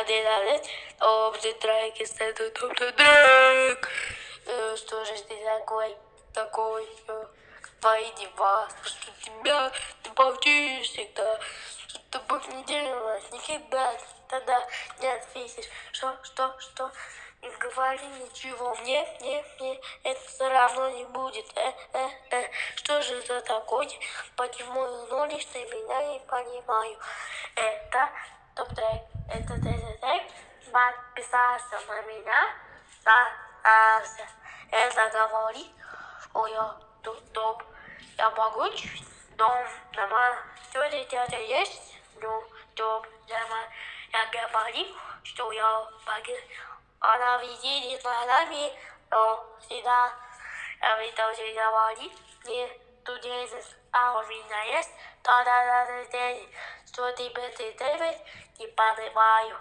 один адрес, топ-ты трек, если ты топ-ты трек. Э, Что же ты такой, такой, твои дела, что тебя, ты получишь всегда, что ты будешь не делать никогда, тогда не ответишь, что, что, что, не говори ничего, мне, мне, мне, это все равно не будет, э, э, э, что же за такое, почему игноришь ты меня, не понимаю, это топ-трек, это трек, подписался на меня, старался, это говорит, ой, тут топ, я могуч, дом, дома, тетя, тетя есть, ну, топ, дома, я говорю, что я могу, она видит глазами, но всегда, я видел, что говорит, не тут есть, а у меня есть, да-да-да-да, что тебе ты делаешь, не понимаю.